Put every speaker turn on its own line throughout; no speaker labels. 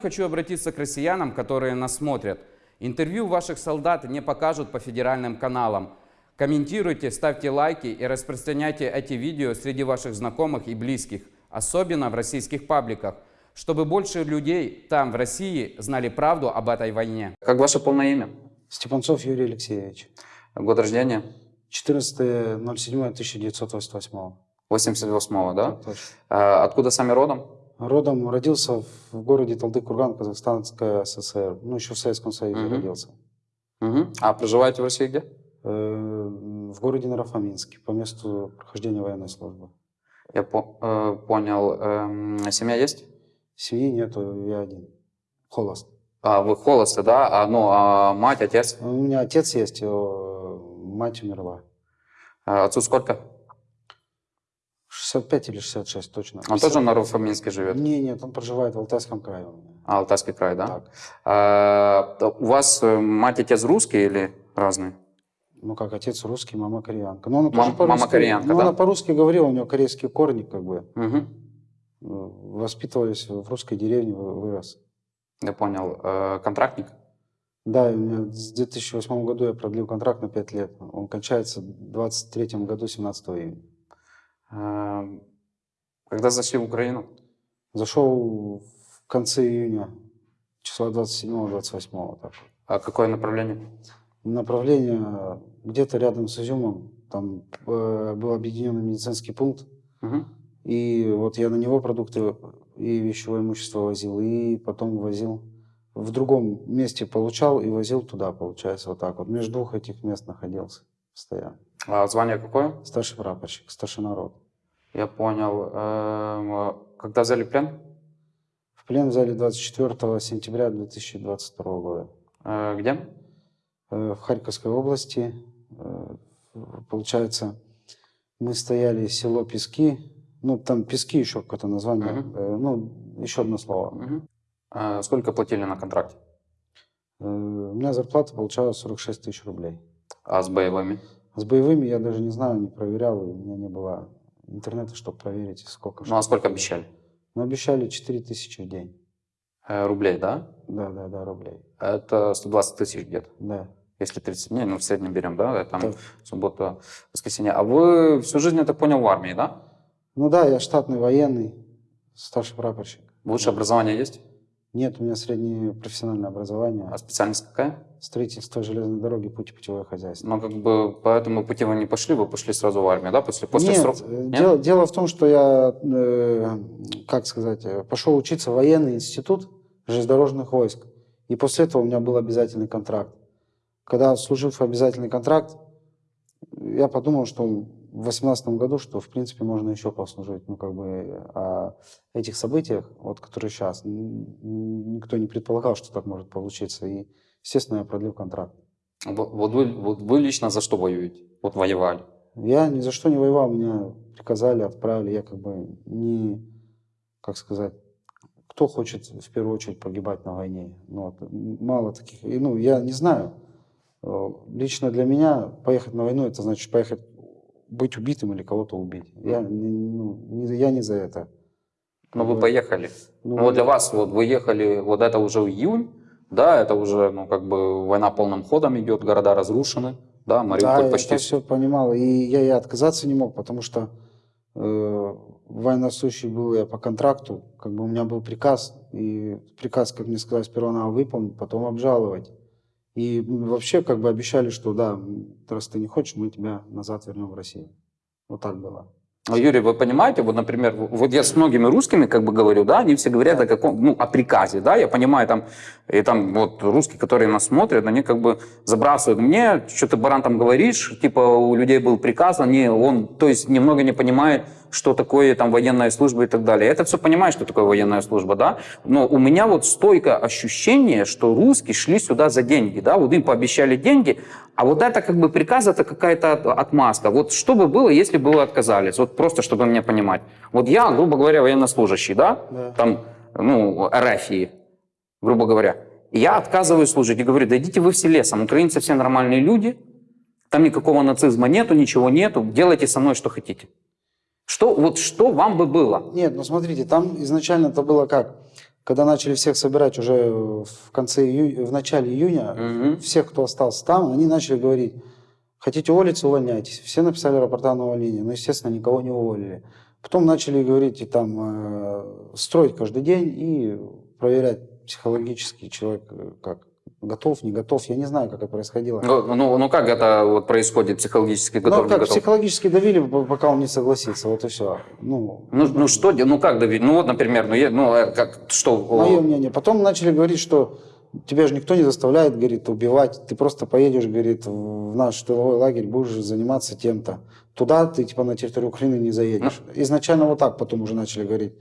Хочу обратиться к россиянам, которые нас смотрят. Интервью ваших солдат не покажут по федеральным каналам. Комментируйте, ставьте лайки и распространяйте эти видео среди ваших знакомых и близких, особенно в российских пабликах, чтобы больше людей там, в России, знали правду об этой войне.
Как ваше полное имя?
Степанцов Юрий Алексеевич.
Год рождения?
14.07.1988.
88-го, да?
Точно.
А, Откуда сами родом?
Родом родился в городе Талдык-Курган, Казахстанская ССР. Ну, еще в Советском Союзе
Мгм.
родился.
Мгм. А проживаете в России где?
Э, В городе Нарафаминске, по месту прохождения военной службы.
Я по- э, понял. Эм, Семья есть?
Семьи нету, я один. Холост.
А, вы холосты, да? А, ну, а мать, отец?
У меня отец есть, э, мать умерла.
А Отцу сколько?
65 или 66 точно.
Он тоже на Руфаминске живет?
Не, нет, он проживает в Алтайском крае.
А, Алтайский край, да?
Так.
А, у вас э, мать, отец русские или разные?
Ну как, отец русский, мама кореянка. Но она
Мам-
тоже
мама кореянка,
ну,
да?
она по-русски говорила, у нее корейские корни, как бы. Э, Воспитывались в русской деревне, вы- вырос.
Я понял. Э, Контрактник?
Да, и с 2008 году я продлил контракт на 5 лет. Он кончается в 23 году, 17 июня.
Когда зашли в Украину?
Зашел в конце июня, числа 27-28. Так.
А какое направление?
Направление где-то рядом с Изюмом. Там э, был объединенный медицинский пункт.
Мгм.
И вот я на него продукты и вещевое имущество возил, и потом возил в другом месте получал и возил туда, получается, вот так вот. Между двух этих мест находился постоянно.
А звание какое?
Старший прапорщик, старшина рот.
Я понял. Эм, Когда взяли плен?
В плен взяли 24 сентября 2022 года.
Э, Где?
Э, В Харьковской области, э, получается, мы стояли село Пески, ну там Пески еще какое-то название,
Мгм.
э, ну еще одно слово.
Мгм. Э, Сколько платили на контракте?
Э, У меня зарплата получалась 46 тысяч рублей.
А с боевыми?
С боевыми я даже не знаю, не проверял, и у меня не было интернета, чтобы проверить, сколько.
Ну а сколько обещали?
Ну, обещали 4 тысячи в день.
Э, Рублей, да?
Да, да, да, рублей.
Это 120 тысяч где-то.
Да.
Если 30 дней, ну в среднем берем, да? Там
Так.
суббота, воскресенье. А вы всю жизнь, я так понял, в армии, да?
Ну да, я штатный военный, старший прапорщик.
Высшее образование есть?
Нет, у меня среднее профессиональное образование.
А специальность какая?
Строительство железной дороги, путь и путевое хозяйство.
Ну, как бы по этому пути вы не пошли, вы пошли сразу в армию, да? После, после
Нет,
срока?
э, Дело, дело в том, что я, э, как сказать, э, пошел учиться в военный институт железнодорожных войск. И после этого у меня был обязательный контракт. Когда служив обязательный контракт, я подумал, что в 2018 году, что в принципе можно еще послужить. Ну, как бы о этих событиях, вот, которые сейчас, никто не предполагал, что так может получиться. И, естественно, я продлил контракт.
Вот, вы, вот вы лично за что воюете? Вот воевали.
Я ни за что не воевал, меня приказали, отправили. Я как бы не, как сказать, кто хочет в первую очередь погибать на войне? Ну, вот, мало таких. И, ну, я не знаю. Э, Лично для меня поехать на войну, это значит поехать быть убитым или кого-то убить. Я, не- ну, не, я не за это.
Ну, вы
бы-
поехали.
Ну,
Ну, вот для вас, вот вы ехали, вот это уже июнь, да, это уже, ну, как бы война полным ходом идет, города разрушены, да,
Да,
Мариуполь
я
почти
это все понимал. И я и отказаться не мог, потому что э, военнослужащий был я по контракту. Как бы у меня был приказ. И приказ, как мне сказали, сперва надо выполнить, потом обжаловать. И вообще как бы обещали, что да, раз ты не хочешь, мы тебя назад вернем в Россию. Вот так было.
А, Юрий, вы понимаете, вот, например, вот я с многими русскими как бы говорю, да, они все говорят о каком, ну, о приказе, да, я понимаю, там, и там вот русские, которые нас смотрят, они как бы забрасывают мне, что ты, баран, там говоришь, типа у людей был приказ, они, он, то есть немного не понимает, что такое там военная служба и так далее. Это все понимает, что такое военная служба, да, но у меня вот стойкое ощущение, что русские шли сюда за деньги, да, вот им пообещали деньги, а вот это как бы приказ, это какая-то от- отмазка. Вот что бы было, если бы вы отказались? Вот просто, чтобы меня понимать. Вот я, грубо говоря, военнослужащий, да,
Да.
там, ну, РФии, грубо говоря. И я отказываюсь служить и говорю, да идите вы все лесом, украинцы все нормальные люди, там никакого нацизма нету, ничего нету, делайте со мной что хотите. Что, вот что вам бы было?
Нет, ну смотрите, там изначально это было как? Когда начали всех собирать уже в конце июня, в начале июня,
Мгм.
всех, кто остался там, они начали говорить, хотите уволиться, увольняйтесь. Все написали рапорта на увольнение, но, естественно, никого не уволили. Потом начали говорить, и там, э, строить каждый день и проверять психологически человек э, как готов, не готов. Я не знаю, как это происходило.
Ну, ну, ну как это вот происходит психологически?
Ну,
готов, не
как
готов?
психологически давили, пока он не согласится, вот и все. Ну,
Ну, ну что, ну как давить? Ну вот, например, ну, я- ну э, как, что?
Мое мнение. Потом начали говорить, что тебя же никто не заставляет, говорит, убивать. Ты просто поедешь, говорит, в наш тыловой лагерь, будешь заниматься тем-то. Туда ты, типа, на территорию Украины не заедешь. Изначально вот так потом уже начали говорить.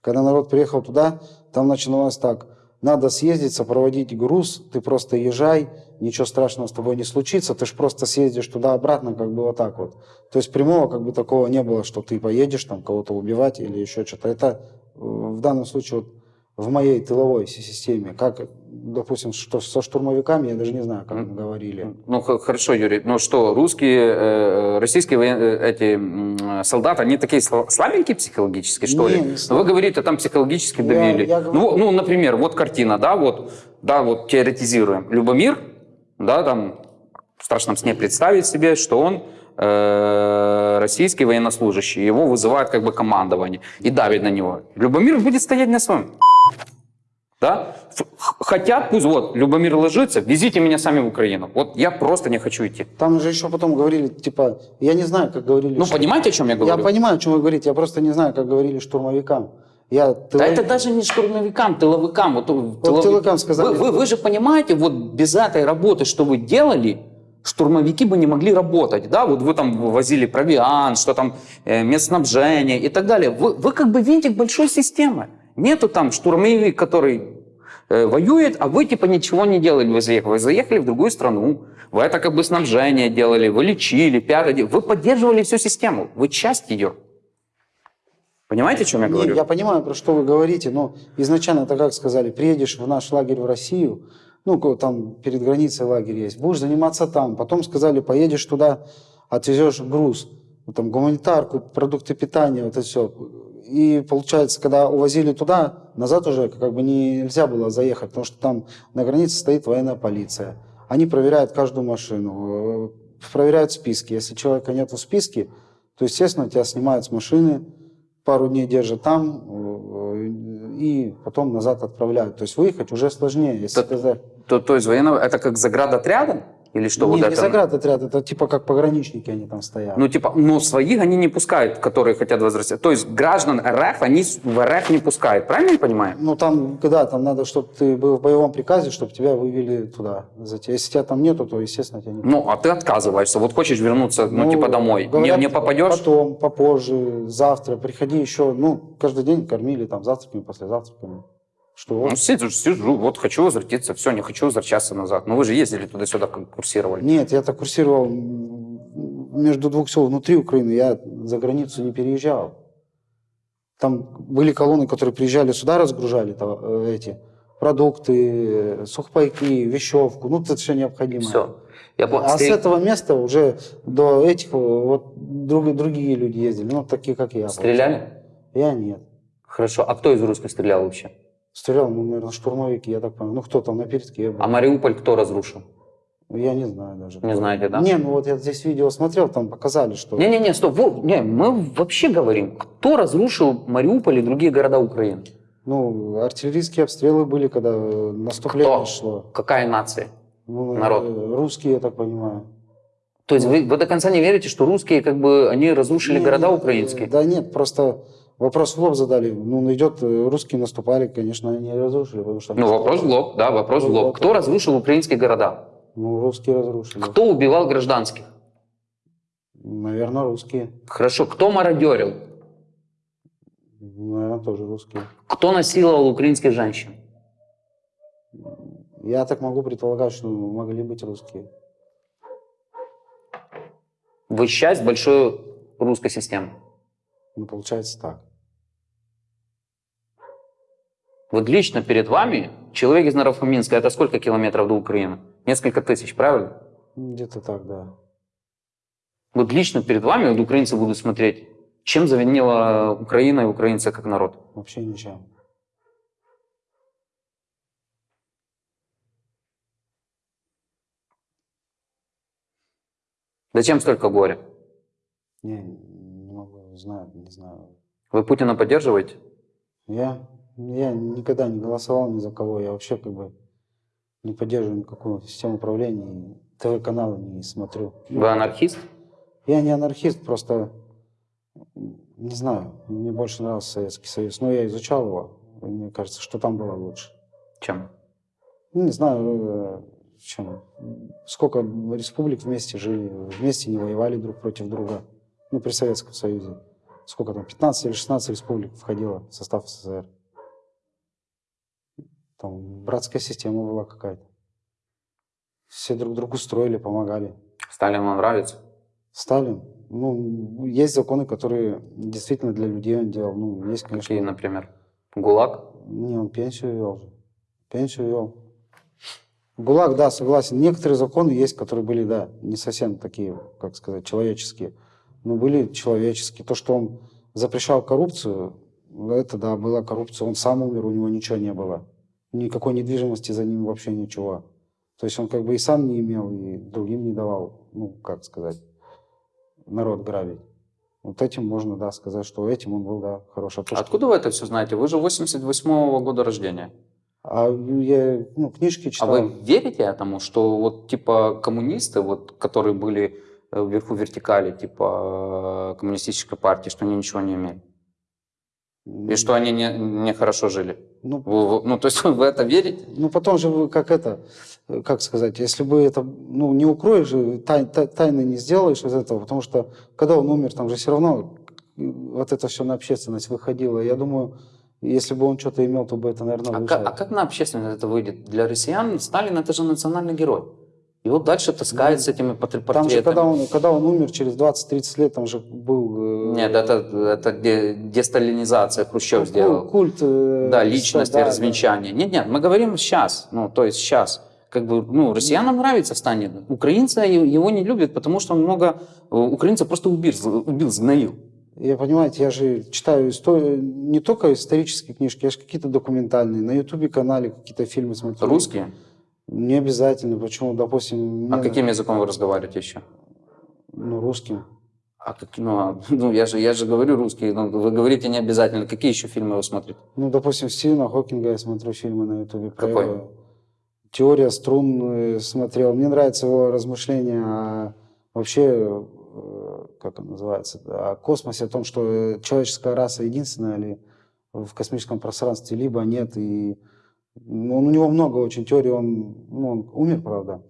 Когда народ приехал туда, там начиналось так. Надо съездить, сопроводить груз, ты просто езжай, ничего страшного с тобой не случится, ты же просто съездишь туда-обратно, как бы вот так вот. То есть прямого как бы такого не было, что ты поедешь там кого-то убивать или еще что-то. Это э, в данном случае вот в моей тыловой си- системе, как, допустим, что со штурмовиками, я даже не знаю, как мы говорили.
Ну хорошо, Юрий. Ну что, русские, э, российские э, эти солдаты, они такие сла- слабенькие психологически, что
Не,
ли?
не
Ну,
слаб-
вы говорите, там психологически
Я-
давили.
я говорю-
Ну, ну, например, вот картина, да, вот, да, вот теоретизируем. Любомир, да, там в страшном сне представить себе, что он э, российский военнослужащий, его вызывает как бы командование и давит на него. Любомир будет стоять на своем. Да? Хотят, пусть вот, Любомир ложится, везите меня сами в Украину. Вот я просто не хочу идти.
Там же еще потом говорили, типа, я не знаю, как говорили.
Ну,
что-
понимаете, о чем я
Я
говорю?
понимаю, о чем вы говорите, я просто не знаю, как говорили штурмовикам. Я
Да
тыловик-
это даже не штурмовикам, тыловикам. Вот,
Вот тыловикам сказали.
Вы, вы- вы же понимаете, вот без этой работы, что вы делали, штурмовики бы не могли работать. Да? Вот вы там возили провиант, что там э, медснабжение и так далее. Вы, вы как бы винтик большой системы. Нету там штурмовик, который э, воюет, а вы типа ничего не делали. Вы заехали, вы заехали в другую страну. Вы это как бы снабжение делали, вы лечили, де- Вы поддерживали всю систему. Вы часть ее. Понимаете, о чем я говорю?
я понимаю, про что вы говорите, но изначально это как сказали, приедешь в наш лагерь в Россию, ну, там перед границей лагерь есть, будешь заниматься там. Потом сказали, поедешь туда, отвезешь груз, там, гуманитарку, продукты питания, вот это все. И получается, когда увозили туда, назад уже как бы нельзя было заехать, потому что там на границе стоит военная полиция. Они проверяют каждую машину, э, проверяют списки. Если человека нет в списке, то, естественно, тебя снимают с машины, пару дней держат там э, и потом назад отправляют. То есть выехать уже сложнее. Если
Так
ты
То, то есть военного, это как заградотрядом? Или что? вот
не,
это?
заградотряд, это типа как пограничники они там стоят.
Ну, типа, но своих они не пускают, которые хотят возвращаться. То есть граждан РФ они в РФ не пускают. Правильно я понимаю?
Ну там, когда там надо, чтобы ты был в боевом приказе, чтобы тебя вывели туда. Если тебя там нету, то, естественно, тебя не
Ну, а ты отказываешься. Вот хочешь вернуться, ну,
Ну,
типа, домой.
говорят,
не, не попадешь?
Потом, попозже, завтра, приходи еще. Ну, каждый день кормили там завтраками, послезавтраками. Что.
Ну, сижу, сижу, вот хочу возвратиться, все, не хочу возвращаться назад. Ну, вы же ездили туда-сюда, курсировали.
Нет, я так курсировал между двух сел внутри Украины, я за границу не переезжал. Там были колонны, которые приезжали сюда, разгружали то- э, эти продукты, э, сухпайки, вещевку, ну, это все необходимое.
Все. Я понял.
А с этого места уже до этих вот друг- другие люди ездили, ну, такие, как я.
Стреляли?
Я нет.
Хорошо. А кто из русских стрелял вообще?
Стрелял, ну, наверное, штурмовики, я так понял. Ну, кто там на передке был.
А Мариуполь кто разрушил?
Я не знаю даже.
Не знаете, да?
Не, ну вот я здесь видео смотрел, там показали, что...
Не-не-не, стоп. Во- не, мы вообще говорим, кто разрушил Мариуполь и другие города Украины?
Ну, артиллерийские обстрелы были, когда наступление
Кто?
шло.
Какая нация?
Ну,
Народ.
э, Русские, я так понимаю.
То есть вы, вы до конца не верите, что русские, как бы, они разрушили
Не,
города
не,
украинские?
Да нет, просто вопрос в лоб задали. Ну, идет, э, русские наступали, конечно, они разрушили, потому что...
Ну, вопрос в лоб, да, вопрос в лоб. Кто разрушил украинские города?
Ну, русские разрушили.
Кто убивал гражданских?
Наверное, русские.
Хорошо, кто мародерил?
Наверное, тоже русские.
Кто насиловал украинских женщин?
Я так могу предполагать, что могли быть русские.
Вы часть большой русской системы.
Ну, получается так.
Вот лично перед вами человек из Нарафаминска, это сколько километров до Украины? Несколько тысяч, правильно?
Где-то так, да.
Вот лично перед вами вот украинцы будут смотреть, чем завинила Украина и украинцы как народ?
Вообще ничем.
Зачем столько горя?
Не, не могу, знаю, не знаю.
Вы Путина поддерживаете?
Я, я никогда не голосовал ни за кого. Я вообще как бы не поддерживаю никакую систему управления. ТВ-каналы не смотрю.
Вы анархист?
Я не анархист, просто не знаю. Мне больше нравился Советский Союз. Но я изучал его. и Мне кажется, что там было лучше.
Чем?
Ну, не знаю, э, чем. Сколько республик вместе жили, вместе не воевали друг против друга. Ну, при Советском Союзе. Сколько там, 15 или 16 республик входило в состав СССР. Там братская система была какая-то. Все друг другу строили, помогали.
Сталин вам нравится?
Сталин, ну, есть законы, которые действительно для людей он делал. Ну, есть, конечно.
Какие, например? ГУЛАГ?
Не, он пенсию вел же. Пенсию вел. ГУЛАГ, да, согласен. Некоторые законы есть, которые были, да, не совсем такие, как сказать, человеческие. Но были человеческие. То, что он запрещал коррупцию, это, да, была коррупция. Он сам умер, у него ничего не было. Никакой недвижимости за ним вообще ничего. То есть он как бы и сам не имел, и другим не давал, ну, как сказать, народ грабить. Вот этим можно, да, сказать, что этим он был, да, хорош. А то, что-
Откуда вы это все знаете? Вы же 88-го года рождения.
А я, ну, книжки
А
читал.
вы верите этому, что вот типа коммунисты, вот, которые были вверху вертикали, типа э, коммунистической партии, что они ничего не имели? И что они не, не хорошо жили?
Ну,
Вы- ну, то есть вы в это верите?
Ну, потом же вы как это, э, как сказать, если бы это, ну, не укроешь же, тай- тай- тайны не сделаешь из этого, потому что, когда он умер, там же все равно э, вот это все на общественность выходило. Я думаю, если бы он что-то имел, то бы это, наверное,
А, а как на общественность это выйдет? Для россиян Сталин это же национальный герой. И вот дальше таскает с этими портре-
Ну, Там же,
портретами.
когда он, когда он умер, через 20-30 лет, там же был... э,
Нет, это, это де- десталинизация Хрущев
ну,
сделал.
Культ. э,
Да, личности,
да, да.
развенчания. Нет, нет, мы говорим сейчас, ну, то есть сейчас. Как бы, ну, россиянам нравится Сталин. Украинцы его не любят, потому что он много... э, Украинцев просто убил, убил, сгноил.
Я, понимаете, я же читаю историю, не только исторические книжки, я же какие-то документальные, на ютубе-канале какие-то фильмы смотрю.
Русские?
Не обязательно. Почему, допустим,
А каким языком вы разговариваете еще?
ну, русским.
А как, ну, а, ну, я, же, я же говорю русский, но вы говорите не обязательно. Какие еще фильмы вы смотрите?
Ну, допустим, Стивена Хокинга я смотрю фильмы на ютубе.
Какой?
его. Теория струн смотрел. Мне нравится его размышления о вообще, э, как он называется, о космосе, о том, что человеческая раса единственная ли в космическом пространстве, либо нет. И ну, он, у него много очень теорий. Он, ну, он умер, правда.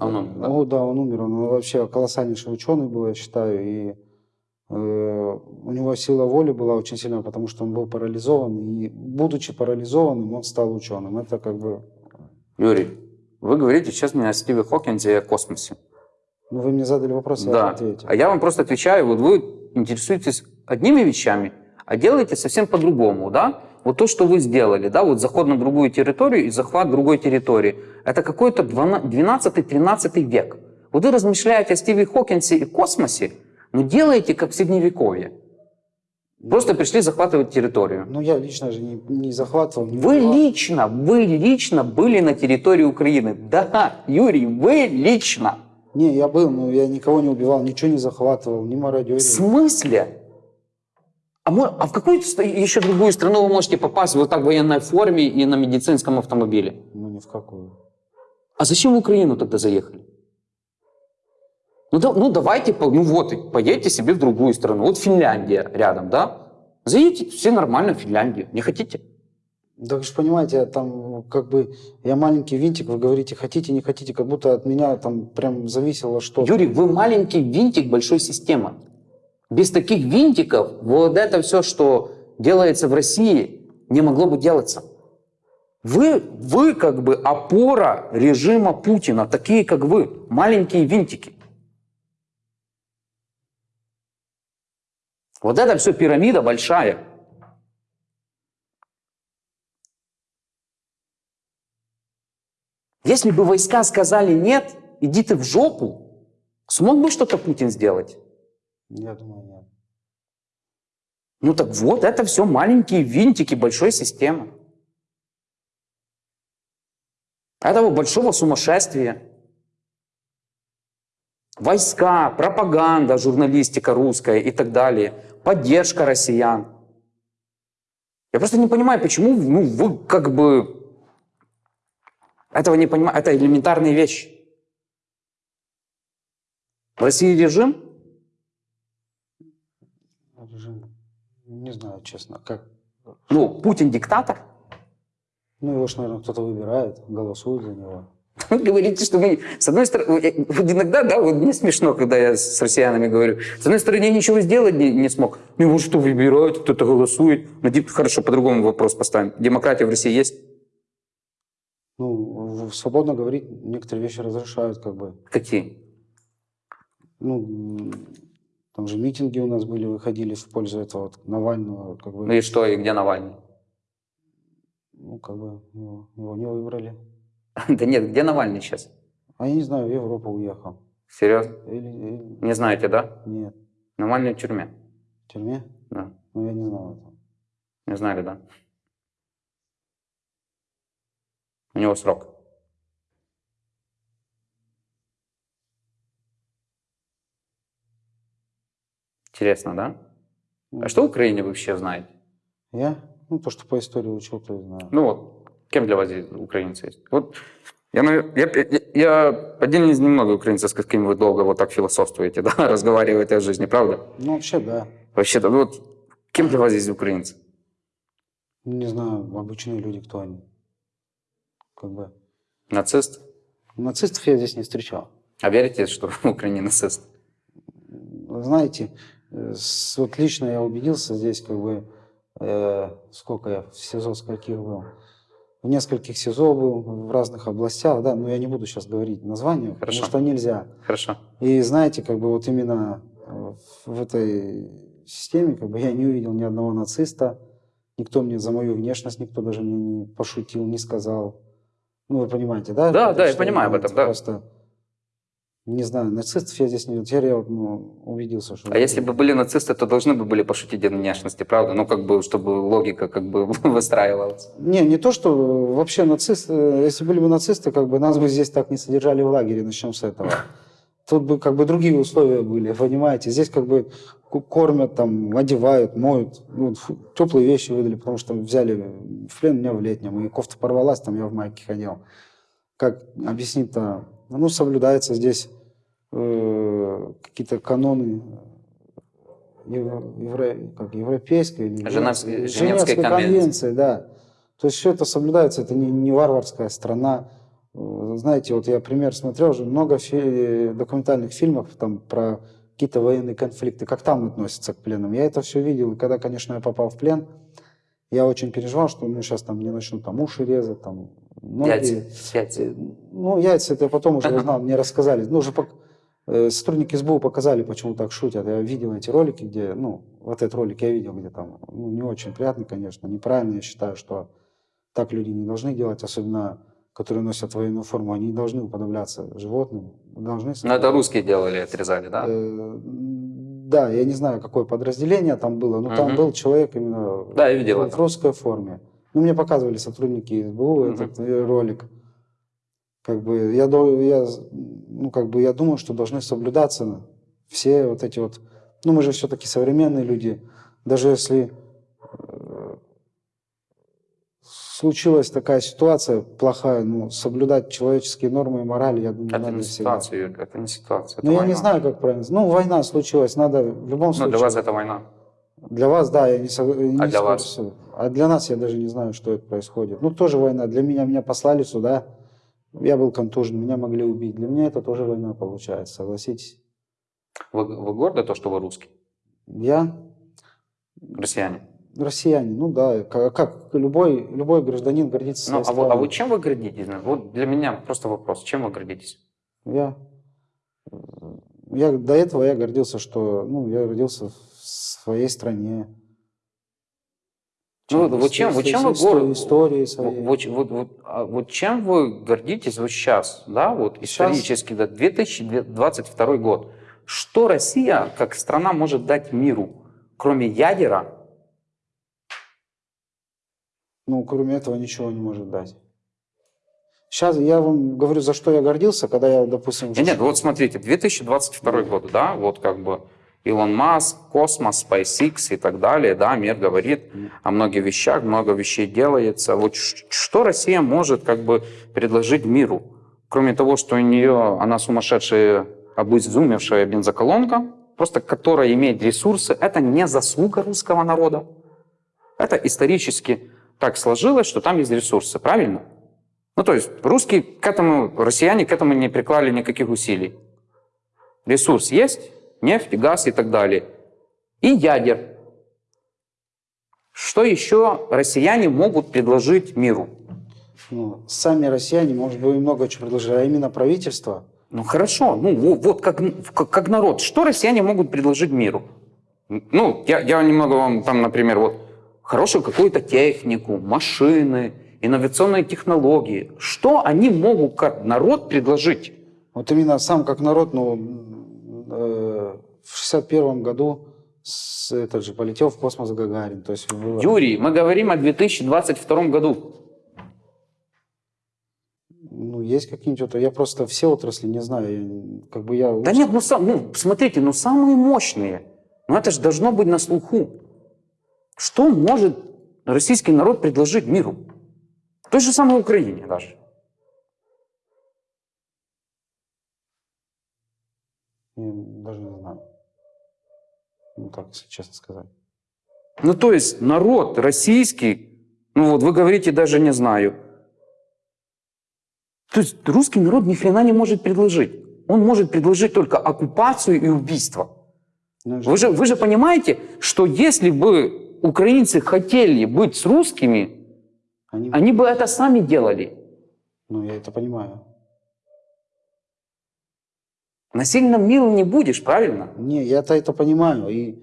Он умер, да?
Ну, да, он умер. Он вообще колоссальнейший ученый был, я считаю. И э, у него сила воли была очень сильная, потому что он был парализован. И будучи парализованным, он стал ученым. Это как бы...
Юрий, вы говорите сейчас мне о Стиве Хокинсе и о космосе.
Ну, вы мне задали вопрос, я
Да.
ответил.
А я вам просто отвечаю, вот вы интересуетесь одними вещами, а делаете совсем по-другому, да? Вот то, что вы сделали, да, вот заход на другую территорию и захват другой территории, это какой-то 12-13 век. Вот вы размышляете о Стиве Хокинсе и космосе, но делаете как в Средневековье. Просто пришли захватывать территорию.
Ну, я лично же не, не захватывал. не
Вы
убивал.
лично, вы лично были на территории Украины. Да, Юрий, вы лично.
Не, я был, но я никого не убивал, ничего не захватывал, не мародерил.
В смысле? А, мо- а в какую еще другую страну вы можете попасть вот так в военной форме и на медицинском автомобиле?
Ну, ни в какую.
А зачем в Украину тогда заехали? Ну, да- ну давайте, ну вот, поедете себе в другую страну. Вот Финляндия рядом, да? Заедете все нормально в Финляндию. Не хотите?
Да вы же понимаете, там как бы я маленький винтик, вы говорите, хотите, не хотите, как будто от меня там прям зависело что-то.
Юрий, вы маленький винтик большой системы. Без таких винтиков вот это все, что делается в России, не могло бы делаться. Вы, вы как бы опора режима Путина, такие как вы, маленькие винтики. Вот это все пирамида большая. Если бы войска сказали нет, иди ты в жопу, смог бы что-то Путин сделать?
Я думаю, нет.
Ну так вот, это все маленькие винтики большой системы. Этого большого сумасшествия. войска, пропаганда, журналистика русская и так далее, поддержка россиян. Я просто не понимаю, почему ну, вы как бы этого не понимаете. Это элементарные вещи. В России режим,
Режим. Не знаю, честно, как.
ну, Путин диктатор.
Ну, его ж, наверное, кто-то выбирает, голосует за него.
Вы говорите, что мы, с одной стороны, вот иногда, да, вот мне смешно, когда я с россиянами говорю, с одной стороны, я ничего сделать не, не смог. Ну, его что, выбирают, кто-то голосует. Ну, хорошо, по-другому вопрос поставим. Демократия в России есть?
Ну, свободно говорить некоторые вещи разрешают, как бы.
Какие?
Ну, там же митинги у нас были, выходили в пользу этого вот Навального, как бы.
Ну и что, и где Навальный?
Ну, как бы его, его не выбрали.
Да нет, где Навальный сейчас?
А я не знаю, в Европу уехал.
Серьезно?
Или, или-
Не знаете, да?
нет,
Навальный в тюрьме.
в тюрьме?
Да.
Ну, я не знал этого.
Не знали, да? У него срок. Интересно, да? А что в Украине вообще знаете?
Я? Ну, то, что по истории учил, то и знаю.
Ну вот, кем для вас здесь украинцы есть? Вот я, я, я, один из немногих украинцев, с какими вы долго вот так философствуете, да, разговариваете о жизни, правда?
Ну, вообще, да.
Вообще-то, ну вот, кем для вас здесь украинцы?
Не знаю, обычные люди, кто они. Как бы.
Нацист?
Нацистов я здесь не встречал.
А верите, что в Украине нацист?
Знаете, вот лично я убедился здесь, как бы, э, сколько я в СИЗО, скольких был. В нескольких СИЗО был, в разных областях, да, но я не буду сейчас говорить названия,
Хорошо.
потому что нельзя.
Хорошо.
И знаете, как бы вот именно э, в этой системе, как бы я не увидел ни одного нациста, никто мне за мою внешность, никто даже мне не пошутил, не сказал. Ну, вы понимаете, да?
Да, да, я понимаю об
это
этом, да.
Просто, не знаю, нацистов я здесь не видел. Теперь я ну, убедился, что...
А если бы были нацисты, то должны бы были пошутить о внешности, правда? Ну, как бы, чтобы логика как бы выстраивалась.
Не, не то, что вообще нацисты, э, если были бы нацисты, как бы нас бы здесь так не содержали в лагере, начнем с этого. Тут бы как бы другие условия были, понимаете? Здесь как бы кормят, там, одевают, моют. Ну, фу, теплые вещи выдали, потому что взяли в плен меня в летнем, и кофта порвалась, там я в майке ходил. Как объяснить-то? Ну, соблюдается здесь э, какие-то каноны евро- евро- как, европейской или
Женевской-
Женевской
конвенции.
конвенции, да. То есть все это соблюдается, это не, не варварская страна. Э, Знаете, вот я пример смотрел уже много фи- документальных фильмов там про какие-то военные конфликты, как там относятся к пленным. Я это все видел, и когда, конечно, я попал в плен, я очень переживал, что ну, сейчас там мне начнут там уши резать, там ноги.
Яйца. Яйца.
Ну, яйца это я потом уже узнал, мне рассказали. Ну, уже пок- э, сотрудники СБУ показали, почему так шутят. Я видел эти ролики, где, ну, вот этот ролик я видел, где там, ну, не очень приятно, конечно, неправильно, я считаю, что так люди не должны делать, особенно которые носят военную форму, они не должны уподобляться животным, должны...
Ну, это русские делали, отрезали, да?
Да, я не знаю, какое подразделение там было, но там
Мгм.
был человек именно
Да, я видел
в, в русской форме. Ну, мне показывали сотрудники СБУ
Мгм.
этот э, ролик. Как бы я, я, ну, как бы я думаю, что должны соблюдаться все вот эти вот... Ну, мы же все-таки современные люди. Даже если э, случилась такая ситуация плохая, ну, соблюдать человеческие нормы и морали, я думаю,
Это
надо
не
всегда.
ситуация, Юрий, это не ситуация. это
Ну, я не
война.
знаю, как правильно. Ну, война случилась, надо в любом
Ну,
случае...
для вас это война.
Для вас, да, я не, не
А для вас?
А для нас я даже не знаю, что это происходит. Ну, тоже война. Для меня, меня послали сюда, я был контужен, меня могли убить. Для меня это тоже война получается, согласитесь.
Вы, вы горды то, что вы русский?
Я
Россияне?
Россиянин, ну да, как, как любой, любой гражданин гордится
Ну,
своей
а, вы, а вы чем вы гордитесь? Вот для меня просто вопрос. Чем вы гордитесь?
Я, я до этого я гордился, что ну, я родился в своей стране.
Ну, вот чем- вот чем вы гор-
Истории своей.
Вот, вот, вот, а вот чем вы гордитесь вот сейчас, да, вот
Сейчас?
исторически, да, 2022 год? Что Россия как страна может дать миру, кроме ядера?
Ну, кроме этого ничего не может дать. Сейчас я вам говорю, за что я гордился, когда я, допустим...
Нет, нет, вот смотрите, 2022 год, да, вот как бы Илон Маск, космос, SpaceX и так далее, да, мир говорит о многих вещах, много вещей делается. Вот что Россия может как бы предложить миру? Кроме того, что у нее, она сумасшедшая, обезумевшая бензоколонка, просто которая имеет ресурсы, это не заслуга русского народа. Это исторически так сложилось, что там есть ресурсы, правильно? Ну, то есть русские к этому, россияне к этому не приклали никаких усилий. Ресурс есть, нефть, газ и так далее. И ядер. Что еще россияне могут предложить миру?
Ну, сами россияне, может быть, много чего предложили, а именно правительство.
Ну хорошо, ну во- вот как, как, как народ, что россияне могут предложить миру? Ну, я, я немного вам там, например, вот хорошую какую-то технику, машины, инновационные технологии. Что они могут как народ предложить?
Вот именно сам как народ, ну, э, в 61 году с, этот же полетел в космос Гагарин. То есть было-
Юрий, мы говорим о 2022 году.
ну, есть какие-нибудь... Я просто все отрасли не знаю. как бы я...
Да нет, ну, сам- ну смотрите, ну самые мощные. Ну это же должно быть на слуху. Что может российский народ предложить миру? Той же самой Украине даже.
Я даже не знаю. Ну, так, если честно сказать.
Ну то есть народ российский, ну вот вы говорите даже не знаю. То есть русский народ ни хрена не может предложить. Он может предложить только оккупацию и убийство.
Ну,
Вы же, вы же понимаете, что если бы украинцы хотели быть с русскими,
они-
они бы это сами делали.
Ну, я это понимаю.
Насильно милым не будешь, правильно?
Не, я-то это понимаю. И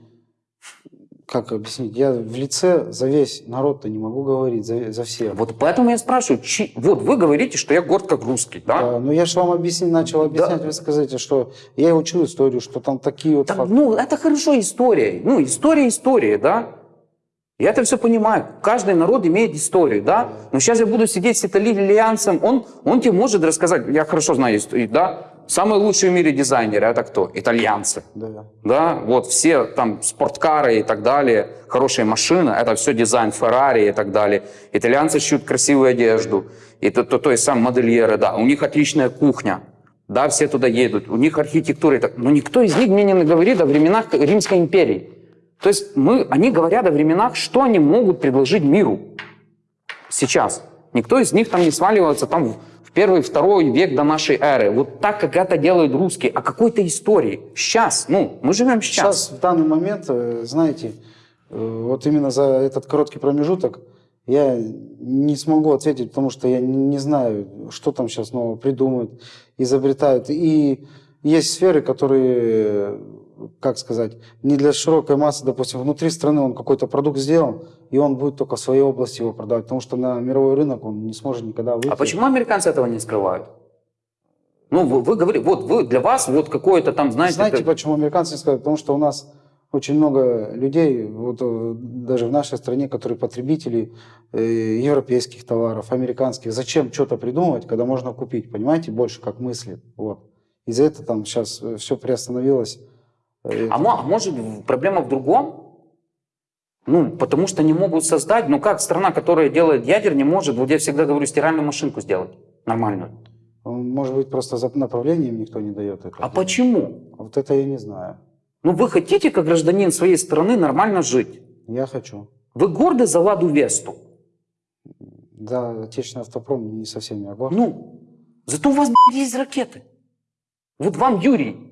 как объяснить? Я в лице за весь народ-то не могу говорить, за, за всех.
Вот поэтому я спрашиваю, чи- вот вы говорите, что я горд как русский, да?
Да, ну я же вам объяснить, начал объяснять, вы скажите, что я учу историю, что там такие вот
Так,
факты.
ну, это хорошо история. Ну, история история, да? Я это все понимаю. Каждый народ имеет историю, да? Но сейчас я буду сидеть с итальянцем, он, он тебе может рассказать, я хорошо знаю историю, да? Самые лучшие в мире дизайнеры, это кто? Итальянцы.
Да.
Да, вот все там спорткары и так далее, хорошие машины, это все дизайн Феррари и так далее. Итальянцы шьют красивую одежду, и то, то, то есть сам модельеры, да, у них отличная кухня, да, все туда едут, у них архитектура, и так, но никто из них мне не говорит о временах Римской империи. То есть мы, они говорят о временах, что они могут предложить миру сейчас. Никто из них там не сваливается там в- первый, второй век до нашей эры. Вот так, как это делают русские, о какой-то истории. Сейчас, ну, мы живем сейчас.
Сейчас, в данный момент, э, знаете, э, вот именно за этот короткий промежуток я не смогу ответить, потому что я не, знаю, что там сейчас нового придумают, изобретают. И есть сферы, которые, как сказать, не для широкой массы, допустим, внутри страны он какой-то продукт сделал, и он будет только в своей области его продавать, потому что на мировой рынок он не сможет никогда выйти.
А почему американцы этого не скрывают? Ну, вы, вы говорите, вот вы, для вас вот какое-то там, знаете...
Знаете,
это-
почему американцы не сказали? Потому что у нас очень много людей, вот э, даже в нашей стране, которые потребители э, европейских товаров, американских. Зачем что-то придумывать, когда можно купить? Понимаете, больше как мыслит. Вот. Из-за этого там сейчас все приостановилось.
А, а может проблема в другом? Ну, потому что не могут создать, ну как страна, которая делает ядер, не может, вот я всегда говорю, стиральную машинку сделать нормальную.
Может быть, просто за направлением никто не дает это.
А почему?
Вот это я не знаю.
Ну вы хотите, как гражданин своей страны, нормально жить?
Я хочу.
Вы горды за Ладу Весту?
Да, отечественный автопром не совсем я горд.
Ну, зато у вас есть ракеты. Вот вам, Юрий,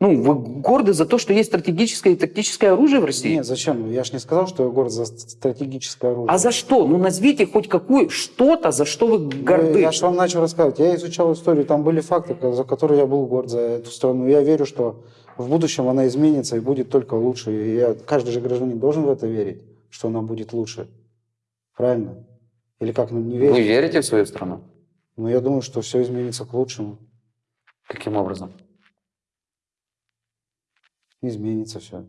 ну, вы горды за то, что есть стратегическое и тактическое оружие в России?
Нет, зачем? Я же не сказал, что я горд за стратегическое оружие.
А за что? Ну, назовите хоть какую, что-то, за что вы горды.
Ну, Я же вам начал рассказывать. Я изучал историю, там были факты, за которые я был горд за эту страну. Я верю, что в будущем она изменится и будет только лучше. И я, каждый же гражданин должен в это верить, что она будет лучше. Правильно? Или как нам не
Вы
верить?
верите в свою страну?
Но я думаю, что все изменится к лучшему.
Каким образом?
Изменится все.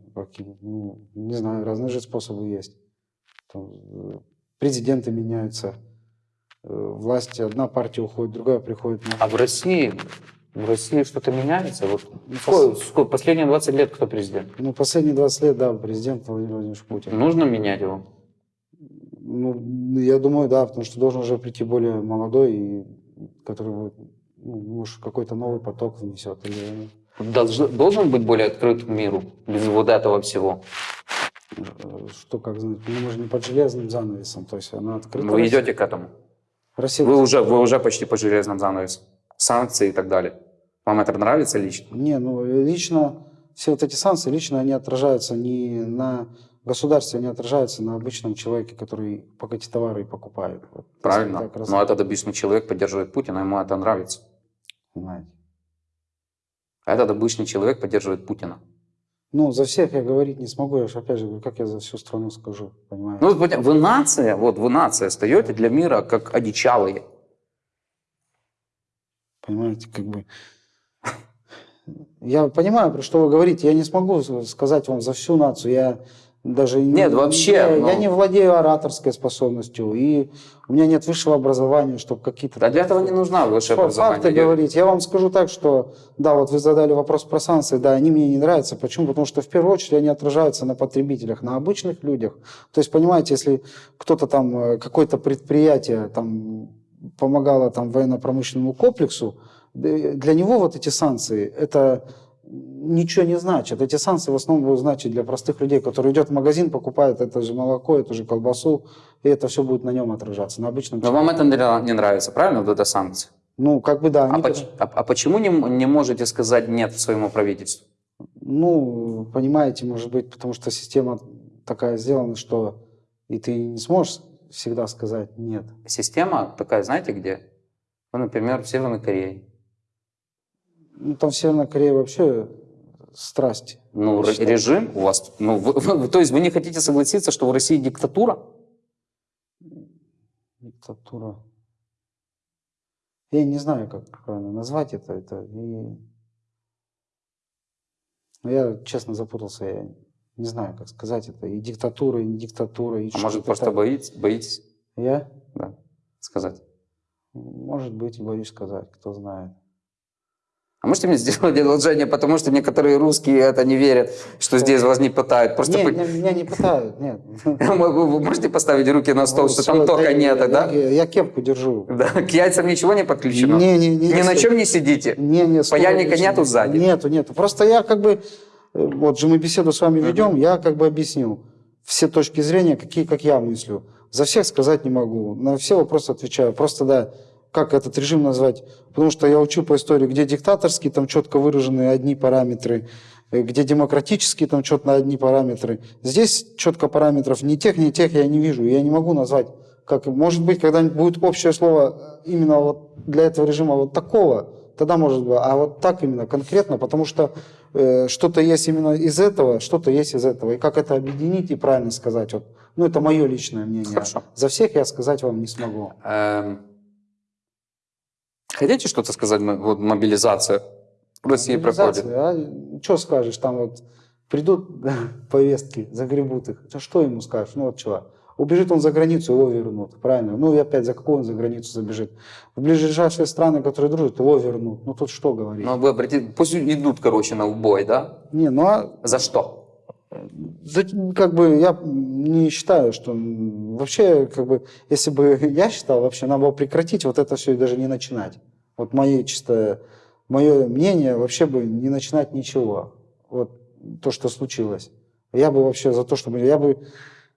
Ну, не знаю, разные же способы есть. Там, э, президенты меняются. э, власть, одна партия уходит, другая приходит.
А в России, в России что-то меняется? Вот сколько, сколько- последние 20 лет кто президент?
Ну, последние 20 лет, да, президент Владимир Владимирович Путин.
Нужно менять его?
Ну, я думаю, да, потому что должен уже прийти более молодой, и который будет, ну, может, какой-то новый поток внесет. Или,
должен быть более открыт к миру без вот этого всего?
что, как знать, ну, мы же не под железным занавесом, то есть она открыта.
Вы идете к этому?
Россия,
Вы уже, вы уже почти по железному занавесу. Санкции и так далее. Вам это нравится лично?
Не, ну, лично, все вот эти санкции, лично они отражаются не на государстве, они отражаются на обычном человеке, который пока эти товары и покупает. Вот,
Правильно. Но этот обычный человек поддерживает Путина, ему это нравится.
понимаете.
А этот обычный человек поддерживает Путина.
Ну, за всех я говорить не смогу, я же опять же говорю, как я за всю страну скажу, понимаете.
Ну, вот вы нация, вот вы нация стоите для мира как одичалые.
Понимаете, как бы... Я понимаю, про что вы говорите. Я не смогу сказать вам за всю нацию. Я даже не-
Нет, вообще,
Я,
ну-
я не владею ораторской способностью. И у меня нет высшего образования, чтобы какие-то...
Да для этого не нужна высшее образование.
Факты говорить. Я вам скажу так, что, да, вот вы задали вопрос про санкции, да, они мне не нравятся. Почему? Потому что в первую очередь они отражаются на потребителях, на обычных людях. То есть, понимаете, если кто-то там, э, какое-то предприятие там помогало там военно-промышленному комплексу, для него вот эти санкции, это ничего не значит. Эти санкции в основном будут значить для простых людей, которые идет в магазин, покупает это же молоко, эту же колбасу, и это все будет на нем отражаться, на обычном
Но вам это не нравится, правильно, вот эта санкция?
Ну, как бы да.
А, поч- а- а почему не, не можете сказать нет своему правительству?
Ну, понимаете, может быть, потому что система такая сделана, что и ты не сможешь всегда сказать нет.
Система такая, знаете где? Ну, например, в Северной Корее.
Ну, там в Северной Корее вообще страсти.
Ну,
считаю.
режим у вас... Ну, вы- вы- то есть вы не хотите согласиться, что в России диктатура?
Диктатура. Я не знаю, как правильно назвать это. это и... Ну, Я, честно, запутался. Я не знаю, как сказать это. И диктатура, и не диктатура. И
А может, просто
так.
боитесь, боитесь
Я?
да, сказать?
Может быть, боюсь сказать, кто знает.
А можете мне сделать одолжение, потому что некоторые русские это не верят, что здесь вас не пытают. Просто
Не,
по-
меня не пытают, нет.
Вы можете поставить руки на стол,
Ну,
что
всё,
там тока нет, да?
Я, я кепку держу.
Да, К яйцам ничего не подключено?
Не, не, не,
Ни на
не,
чем не сидите?
Не, не,
Паяльника нету сзади?
Нету, нету. Просто я как бы, э, вот же мы беседу с вами ведем, я как бы объяснил все точки зрения, какие, как я мыслю. За всех сказать не могу, на все вопросы отвечаю. Просто да, как этот режим назвать? Потому что я учу по истории, где диктаторские, там четко выражены одни параметры, э, где демократические, там четко одни параметры. Здесь четко параметров ни тех, ни тех я не вижу. Я не могу назвать. Как, может быть, когда-нибудь будет общее слово э, именно вот для этого режима вот такого, тогда может быть. А вот так именно конкретно, потому что э, что-то есть именно из этого, что-то есть из этого. И как это объединить и правильно сказать, вот, ну это мое личное мнение.
Хорошо.
За всех я сказать вам не смогу.
Эм, Хотите что-то сказать? Вот мобилизация в России проходит.
А, что скажешь, там вот придут повестки, загребут их. А Что ему скажешь? Ну вот чего? Убежит он за границу, его вернут, правильно? Ну и опять, за какую он за границу забежит? В ближайшие страны, которые дружат, его вернут. Ну тут что говорить?
Ну, вы обратите, пусть идут, короче, на убой, да?
Не, ну а
За что?
Как бы я не считаю, что вообще, как бы, если бы я считал, вообще надо было прекратить вот это все и даже не начинать. Вот мое чисто, мое мнение, вообще бы не начинать ничего. Вот то, что случилось. Я бы вообще за то, чтобы я бы,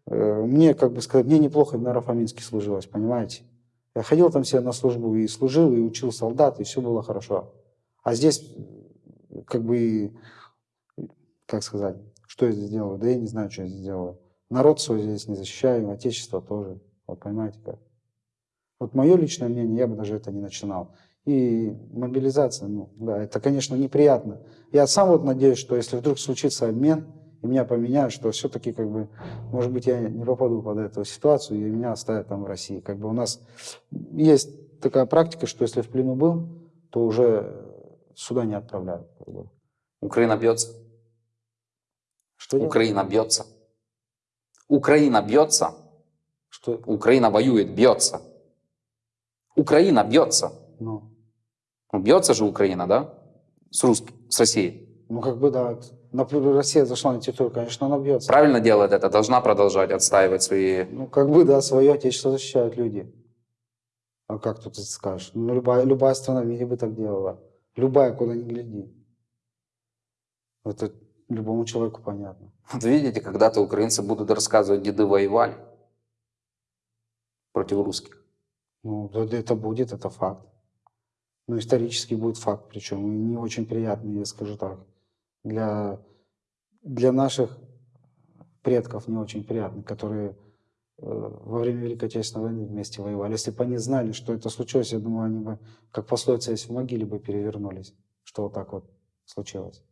э, мне, как бы сказать, мне неплохо в Нарафаминске служилось, понимаете? Я ходил там себе на службу и служил, и учил солдат, и все было хорошо. А здесь, как бы, как сказать, что я здесь делаю? Да я не знаю, что я здесь делаю. Народ свой здесь не защищаю, отечество тоже. Вот понимаете как? Вот мое личное мнение, я бы даже это не начинал. И мобилизация, ну, да, это, конечно, неприятно. Я сам вот надеюсь, что если вдруг случится обмен, и меня поменяют, что все-таки, как бы, может быть, я не попаду под эту ситуацию, и меня оставят там в России. Как бы у нас есть такая практика, что если в плену был, то уже сюда не отправляют.
Украина бьется.
Что делать?
Украина бьется. Украина бьется.
Что?
Украина воюет, бьется. Украина бьется.
Ну,
Ну, бьется же Украина, да? С русским, с Россией.
ну как бы да. Например, Россия зашла на территорию, конечно, она бьется.
Правильно делает это, должна продолжать отстаивать свои...
Ну, как бы, да, свое отечество защищают люди. А как тут ты скажешь? Ну, любая, любая страна в мире бы так делала. Любая, куда ни гляди. Это любому человеку понятно.
Вот видите, когда-то украинцы будут рассказывать, деды воевали против русских.
Ну, это будет, это факт. Ну, исторически будет факт, причем и не очень приятный, я скажу так. Для, для наших предков не очень приятный, которые э, во время Великой Отечественной войны вместе воевали. Если бы они знали, что это случилось, я думаю, они бы, как пословица есть, в могиле бы перевернулись, что вот так вот случилось.